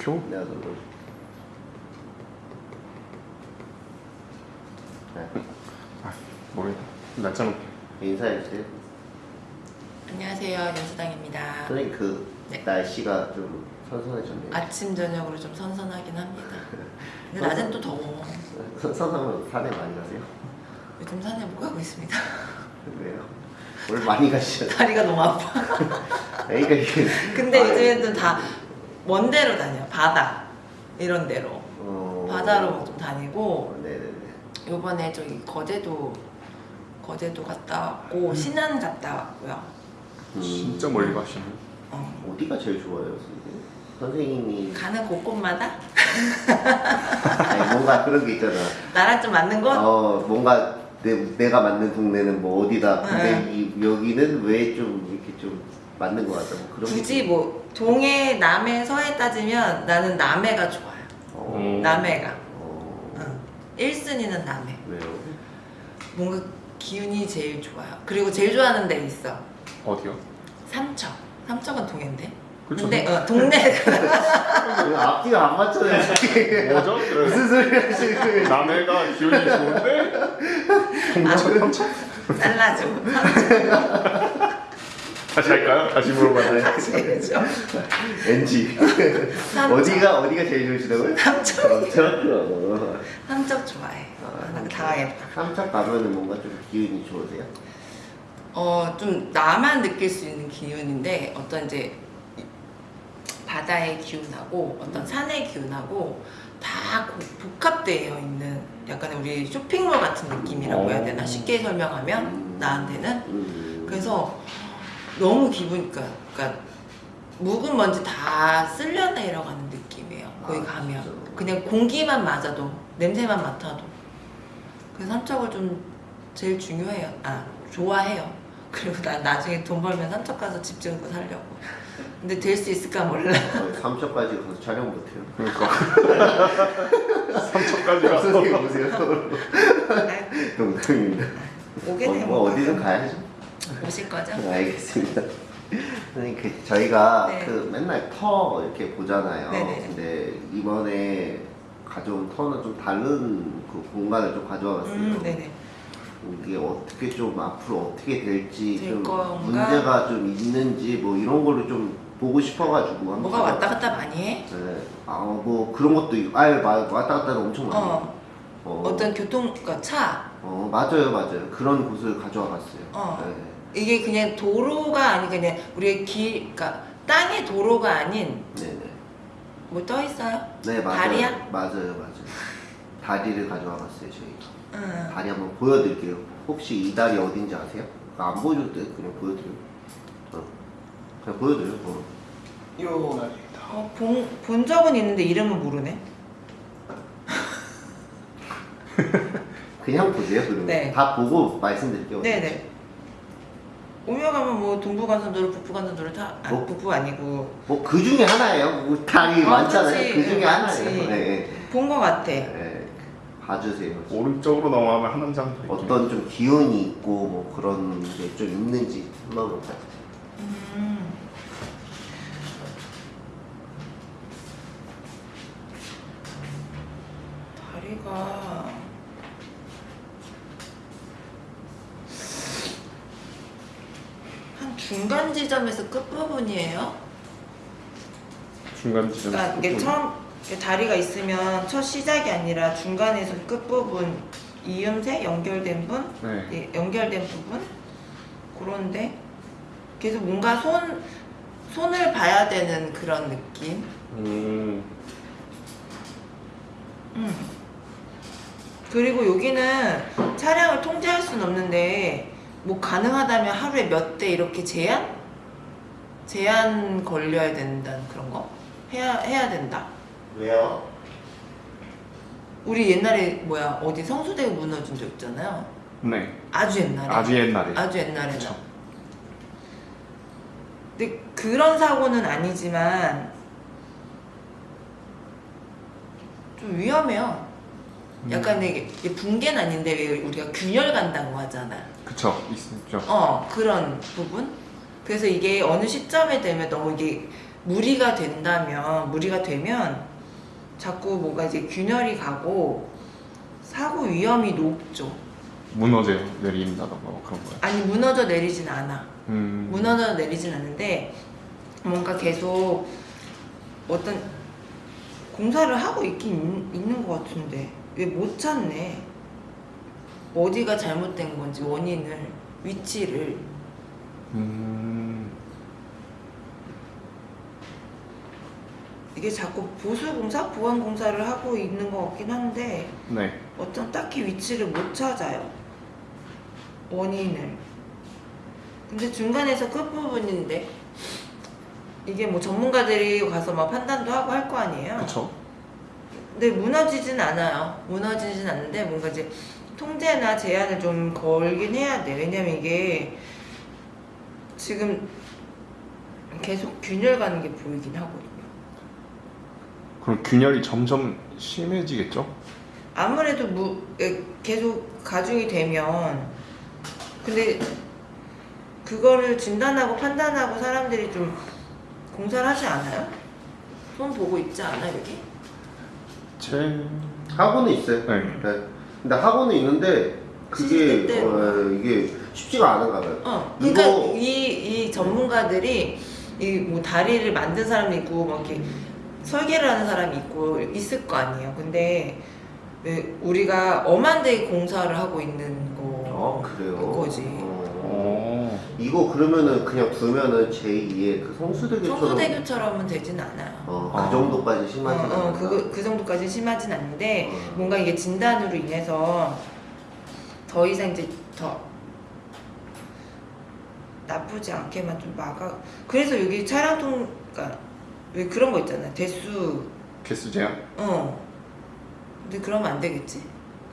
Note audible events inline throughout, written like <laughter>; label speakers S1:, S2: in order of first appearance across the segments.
S1: 시켜?
S2: 내가 널 네.
S1: 아 모르겠다 날짜는
S2: 인사해 주세요.
S3: 안녕하세요 연수당입니다
S2: 선생님 그
S3: 네.
S2: 날씨가 좀 선선해졌네요.
S3: 아침 저녁으로 좀 선선하긴 합니다 근데 낮엔 또 더워
S2: 선- 선선하면 산에 많이 가세요?
S3: 요즘 산에 못 가고 있습니다
S2: 왜요? 오늘 많이 가시죠?
S3: 다리가 너무 아파 <laughs>
S2: 그러니까 이게
S3: 근데
S2: 아,
S3: 요즘에는 다 먼 데로 다녀요 바다 이런 데로
S2: 어...
S3: 바다로 좀 다니고
S2: 어, 네네네.
S3: 요번에 저기 거제도 거제도 갔다 왔고 신안 갔다 왔고요
S2: 음,
S1: 진짜 멀리 가시네
S3: 어.
S2: 어디가 제일 좋아요, 선생님? 선생님이
S3: 가는 곳곳마다
S2: 아니, 뭔가 그런 게 있잖아.
S3: 나랑 좀 맞는 곳?
S2: 어 뭔가 내, 내가 맞는 동네는 뭐 어디다 근데
S3: 응.
S2: 이, 여기는 왜 좀 이렇게 좀 맞는 것 같다 뭐 그런
S3: 굳이 게뭐 동해 남해 서해 따지면 나는 남해가 좋아요
S2: 어,
S1: 음.
S3: 남해가
S2: 어,
S3: 응. 1순위는 남해
S2: 왜요?
S3: 뭔가 기운이 제일 좋아요. 그리고 제일 좋아하는 데 있어.
S1: 어디요?
S3: 삼척. 삼척은 동해인데. 근데 어, <laughs> 동네
S2: 왜 앞뒤가 안 맞잖아요.
S1: 뭐죠? <laughs> 그래.
S2: 무슨 소리 하시는 거예요
S1: 남해가 기운이 좋은데 동천 삼천?
S3: 잘라줘. 삼척
S1: 다시 할까요? 다시 물어봐요
S3: 제일 좋아.
S2: NG. 어디가 어디가 제일 좋으시다고요?
S3: 삼척.
S2: 삼척
S3: 삼척 좋아해. 아, 나 당황했다.
S2: 삼척 가면은 뭔가 좀 기운이 좋으세요?
S3: 어, 좀 나만 느낄 수 있는 기운인데 어떤 이제 바다의 기운하고 어떤 산의 기운하고 다 고- 복합되어 있는 약간 우리 쇼핑몰 같은 느낌이라고 해야 되나? 쉽게 설명하면 나한테는
S2: 음.
S3: 그래서 너무 기분 그러니까, 그러니까 묵은 먼지 다 쓸려 내려가는 느낌이에요. 거기
S2: 아,
S3: 가면
S2: 진짜로?
S3: 그냥 공기만 맞아도 냄새만 맡아도 그래서 삼척을 좀 제일 중요해요. 아 좋아해요. <laughs> 그리고 나 나중에 돈 벌면 삼척 가서 집 짓고 살려고. 근데 될 수 있을까 몰라.
S2: 어, 삼척까지 가서 촬영 못해요
S1: 그러니까 <laughs> 삼천까지 가서
S2: 선생님 보세요 농담입니다
S3: 오게
S2: 어,
S3: 되면
S2: 뭐 어디든 가야죠
S3: 오실 거죠?
S2: 알겠습니다. 선생님 그 저희가
S3: 네.
S2: 그 맨날 터 이렇게 보잖아요.
S3: 네네.
S2: 근데 이번에 가져온 터는 좀 다른 그 공간을 좀 가져와봤어요.
S3: 음, 네네.
S2: 이게 어떻게 좀 앞으로 어떻게 될지 될좀
S3: 건가?
S2: 문제가 좀 있는지 뭐 이런 거를 좀 보고 싶어가지고
S3: 뭐가 왔다 갔다 많이 해?
S2: 네. 아뭐 그런 것도 아예 마- 왔다 갔다 엄청 많이.
S3: 어.
S2: 해요. 어.
S3: 어떤 교통, 그러니까 차.
S2: 어 맞아요 맞아요 그런 곳을 가져와 봤어요.
S3: 어.
S2: 네.
S3: 이게 그냥 도로가 아니 그냥 우리의 길, 그러니까 땅의 도로가 아닌
S2: 네네.
S3: 뭐 떠 있어요?
S2: 네 맞아요.
S3: 다리야?
S2: 맞아요 맞아요. 다리를 가져와봤어요 저희가.
S3: 응.
S2: 다리 한번 보여드릴게요. 혹시 이 다리 어딘지 아세요? 안 보여줘도 돼. 그냥 보여드려요. 어. 그냥 보여드려요. 뭐.
S1: 요 날입니다
S3: 어, 본, 본 적은 있는데 이름은 모르네. <laughs>
S2: 그냥 보세요. 그러면
S3: 네.
S2: 다 보고 말씀드릴게요.
S3: 네네. 오며 가면 뭐 동부간선도로, 북부간선도로 다, 아,
S2: 뭐?
S3: 북부 아니고
S2: 뭐 그 중에 하나예요. 뭐 다리
S3: 어,
S2: 많잖아요.
S3: 그치.
S2: 그 중에
S3: 네,
S2: 하나예요. 네, 네.
S3: 본것 같아.
S2: 네. 봐주세요.
S1: 오른쪽으로 넘어가면 한 남자 더 있긴
S2: 어떤 좀 기운이 있고 뭐 그런 게 좀 있는지 한번 볼까요?
S3: 음. 다리가 한 중간 지점에서 끝 부분이에요.
S1: 중간 지점
S3: 그러니까 이게 처음 다리가 있으면 첫 시작이 아니라 중간에서 끝 부분 이음새 연결된 분,
S1: 네
S3: 예, 연결된 부분 그런데 계속 뭔가 손 손을 봐야 되는 그런 느낌.
S1: 음,
S3: 음. 그리고 여기는 차량을 통제할 수는 없는데 뭐 가능하다면 하루에 몇 대 이렇게 제한 제한 걸려야 된다는 그런 거 해야 해야 된다.
S2: 왜요?
S3: 우리 옛날에 뭐야 어디 성수대가 무너진 적 있잖아요.
S1: 네
S3: 아주 옛날에.
S1: 아주 옛날에
S3: 아주 옛날에는.
S1: 그쵸.
S3: 근데 그런 사고는 아니지만 좀 위험해요.
S1: 음.
S3: 약간 이게 붕괴는 아닌데 왜 우리가 균열 간다고 하잖아.
S1: 그쵸 있죠
S3: 어 그런 부분. 그래서 이게 어느 시점에 되면 너무 이게 무리가 된다면 무리가 되면 자꾸 뭔가 이제 균열이 가고 사고 위험이 높죠.
S1: 무너져 내린다던가 뭐 그런 거예요.
S3: 아니 무너져 내리진 않아.
S1: 음.
S3: 무너져 내리진 않는데 뭔가 계속 어떤 공사를 하고 있긴 있- 있는 것 같은데 왜 못 찾네 어디가 잘못된 건지 원인을 위치를
S1: 음.
S3: 이게 자꾸 보수공사 보완공사를 하고 있는 것 같긴 한데
S1: 네.
S3: 어떤 딱히 위치를 못 찾아요 원인을 근데 중간에서 끝부분인데 이게 뭐 전문가들이 가서 막 판단도 하고 할 거 아니에요
S1: 그쵸.
S3: 근데 무너지진 않아요. 무너지진 않는데 뭔가 이제 통제나 제한을 좀 걸긴 해야 돼. 왜냐면 이게 지금 계속 균열 가는 게 보이긴 하거든요.
S1: 그럼 균열이 점점 심해지겠죠?
S3: 아무래도 무, 에, 계속 가중이 되면 근데 그거를 진단하고 판단하고 사람들이 좀 공사를 하지 않아요? 손 보고 있지 않아 여기?
S1: 제
S2: 학원은 있어요.
S1: 네.
S2: 네. 근데 학원은 있는데 그게. 어, 이게 쉽지가 않은가 봐요.
S3: 어, 그러니까
S2: 이거-
S3: 이, 이 전문가들이 이 뭐 다리를 만든 사람이 있고 막 이렇게 설계를 하는 사람이 있고 있을 거 아니에요. 근데 왜 우리가 엄한 데 공사를 하고 있는 거
S2: 어 그래요.
S3: 그거지.
S2: 어.
S1: 어.
S2: 이거 그러면은 그냥 두면은 제2의 그 성수대교처럼
S3: 청소대교처럼은 되진 않아요.
S2: 어, 그
S1: 아.
S2: 정도까지
S3: 어,
S2: 심하진 않아.
S3: 어, 그, 그 정도까지 심하진 않는데
S2: 어.
S3: 뭔가 이게 진단으로 인해서 더 이상 이제 더 나쁘지 않게만 좀 막아. 그래서 여기 차량 통, 그러니까 왜 그런 거 있잖아요. 대수,
S1: 개수 제한
S3: 어. 근데 그러면 안 되겠지.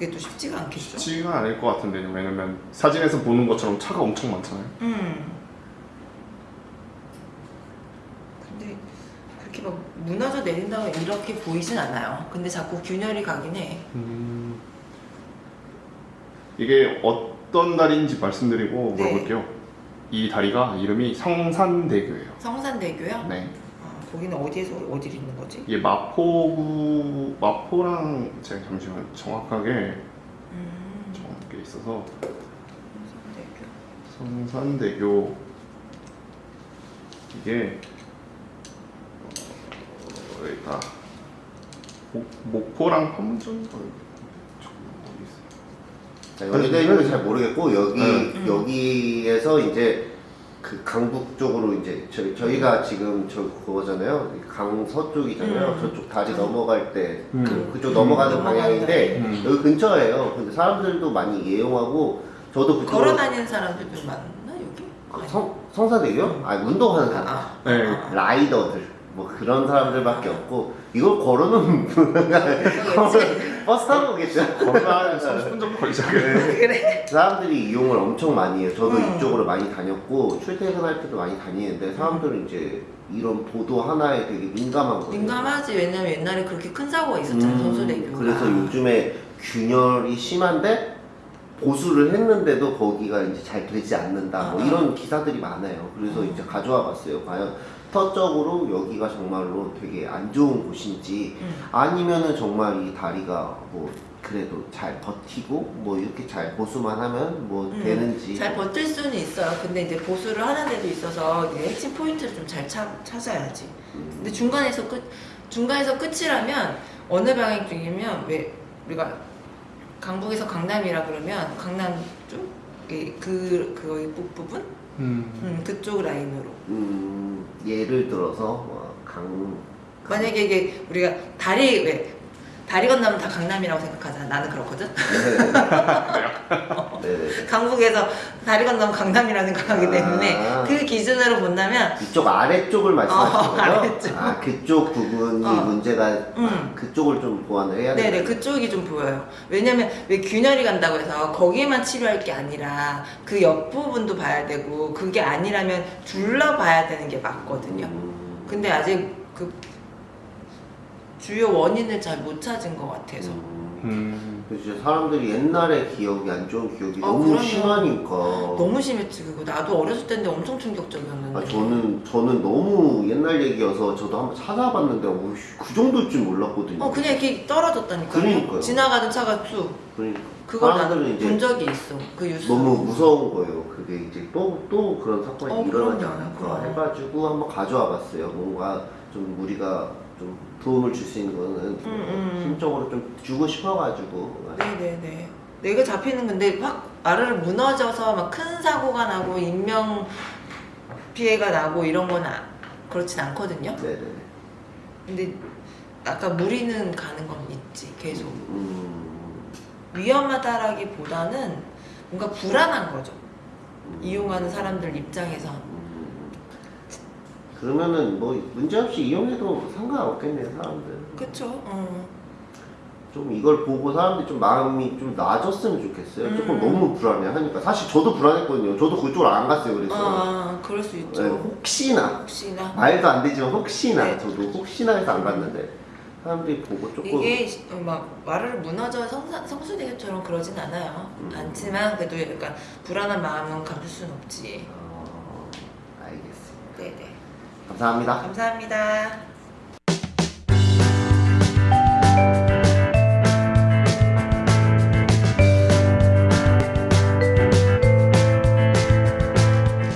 S3: 그게 또 쉽지가 않겠죠.
S1: 쉽지가 않을 것 같은데 왜냐면 사진에서 보는 것처럼 차가 엄청 많잖아요.
S3: 음. 근데 그렇게 막 무너져 내린다고 이렇게 보이진 않아요. 근데 자꾸 균열이 가긴 해.
S1: 음. 이게 어떤 다리인지 말씀드리고
S3: 네.
S1: 물어볼게요. 이 다리가 이름이 성산대교예요.
S3: 성산대교요?
S1: 네.
S3: 아, 거기는 어디에서 어디를 있는 거지?
S1: 이게 마포구 마포랑 제가 잠시만 정확하게
S3: 음,
S1: 정확하게 있어서
S3: 성산대교.
S1: 성산대교 이게 어, 여기다 목, 목포랑 판문점 어, 어디
S2: 여기는 잘 모르겠고 여기
S3: 음.
S2: 여기에서 이제 그 강북 쪽으로 이제 저희 저희가 지금 저 그거잖아요 강서 쪽이잖아요
S3: 음.
S2: 저쪽 다리
S3: 음.
S2: 넘어갈 때
S1: 음.
S2: 그, 그쪽 넘어가는
S3: 음.
S2: 방향인데
S1: 음.
S2: 여기 근처예요 근데 사람들도 많이 이용하고 저도 그쪽으로
S3: 걸어 다니는 사람들 좀 많나 여기?
S2: 그 성, 성사대교? 아 운동하는 사람
S3: 아,
S1: 네.
S3: 아,
S2: 라이더들 뭐 그런 사람들밖에 없고 이걸 걸어놓으면
S3: 아. 그거겠지.
S2: 버스 타고 오겠죠
S1: 걸어야 30분 <laughs> 정도 걸리죠. <laughs>
S3: 그래.
S2: 사람들이 이용을 엄청 많이 해요. 저도
S3: 음.
S2: 이쪽으로 많이 다녔고 출퇴근할 때도 많이 다니는데 사람들은 이제 이런 보도 하나에 되게 민감한 거예요.
S3: 민감하지 왜냐면 옛날에 그렇게 큰 사고가 있었잖아
S2: 음,
S3: 성수대교가.
S2: 그래서 요즘에 균열이 심한데 보수를 했는데도 거기가 이제 잘 되지 않는다. 뭐
S3: 아.
S2: 이런 기사들이 많아요. 그래서
S3: 음.
S2: 이제 가져와 봤어요. 과연 터적으로 여기가 정말로 되게 안 좋은 곳인지
S3: 음.
S2: 아니면은 정말 이 다리가 뭐 그래도 잘 버티고 뭐 이렇게 잘 보수만 하면 뭐
S3: 음,
S2: 되는지
S3: 잘 버틸 수는 있어요. 근데 이제 보수를 하는 데도 있어서 이제 핵심 포인트를 좀 잘 찾아야지.
S2: 음,
S3: 근데 중간에서 끝 중간에서 끝이라면 어느 방향 쪽이면 왜 우리가 강북에서 강남이라 그러면 강남 쪽그 그거의 부분
S1: 음.
S3: 음, 그쪽 라인으로
S2: 음, 예를 들어서 뭐강
S3: 만약에 이게 우리가 다리 왜 다리 건너면 다 강남이라고 생각하잖아. 나는 그렇거든.
S2: 네네 <laughs> <laughs>
S3: 강북에서 다리 건너면 강남이라고 생각하기 때문에
S2: 아.
S3: 그 기준으로 본다면
S2: 이쪽 아래쪽을 말씀하시는
S3: 어,
S2: 거죠?
S3: 아래쪽.
S2: 아 그쪽 부분이
S3: 어.
S2: 문제가
S3: 음.
S2: 아, 그쪽을 좀 보완을 해야 돼요.
S3: 네네 그쪽이 좀 보여요. 왜냐면 왜 균열이 간다고 해서 거기만 치료할 게 아니라 그 옆 부분도 봐야 되고 그게 아니라면 둘러 봐야 되는 게 맞거든요.
S2: 음,
S3: 근데 아직 그 주요 원인을 잘 못 찾은 것 같아서.
S2: 음.
S1: 음.
S2: 그래서 진짜 사람들이 옛날의 기억이 안 좋은 기억이
S3: 아,
S2: 너무
S3: 그럼요.
S2: 심하니까.
S3: 너무 심했지 그거. 나도 어렸을 때인데 엄청 충격적이었는데.
S2: 아, 저는 저는 너무 옛날 얘기여서 저도 한번 찾아봤는데 오씨, 그 정도일 줄 몰랐거든요.
S3: 어 그냥 이렇게 떨어졌다니까.
S2: 그러니까요.
S3: 지나가는 차가 쭉.
S2: 그러니까
S3: 그걸 나는 본 적이 있어. 그 뉴스.
S2: 너무 무서운 거예요. 그게 이제 또 또 그런 사건이
S3: 어,
S2: 일어나지. 않을까. 해가지고 한번 가져와 봤어요. 뭔가 좀 우리가 좀 도움을 줄 수 있는 거는
S3: 음, 음.
S2: 심적으로 좀 주고 싶어가지고
S3: 네네네. 내가 잡히는 건데 확 아르르 무너져서 막 큰 사고가 나고 인명 피해가 나고 이런 건 아, 그렇진 않거든요.
S2: 네네.
S3: 근데 아까 무리는 가는 건 있지 계속
S2: 음,
S3: 위험하다라기보다는 뭔가 불안한 거죠.
S2: 음.
S3: 이용하는 사람들 입장에서
S2: 음. 그러면은 뭐 문제없이 이용해도 상관없겠네요 사람들.
S3: 그쵸? 어.
S2: 좀 이걸 보고 사람들이 좀 마음이 좀 나아졌으면 좋겠어요. 조금
S3: 음.
S2: 너무 불안해 하니까 사실 저도 불안했거든요. 저도 그쪽으로 안 갔어요. 그래서
S3: 아, 그럴 수 있죠.
S2: 네, 혹시나
S3: 혹시나
S2: 말도 안 되지만 혹시나
S3: 네.
S2: 저도 혹시나 해서 안 갔는데 사람들이 보고 조금
S3: 이게 시- 어, 막 말을 무너져 성수대교처럼 그러진 않아요.
S2: 음.
S3: 않지만 그래도 약간 불안한 마음은 감출 수는 없지.
S2: 어, 알겠습니다.
S3: 네네.
S2: 감사합니다.
S3: 감사합니다.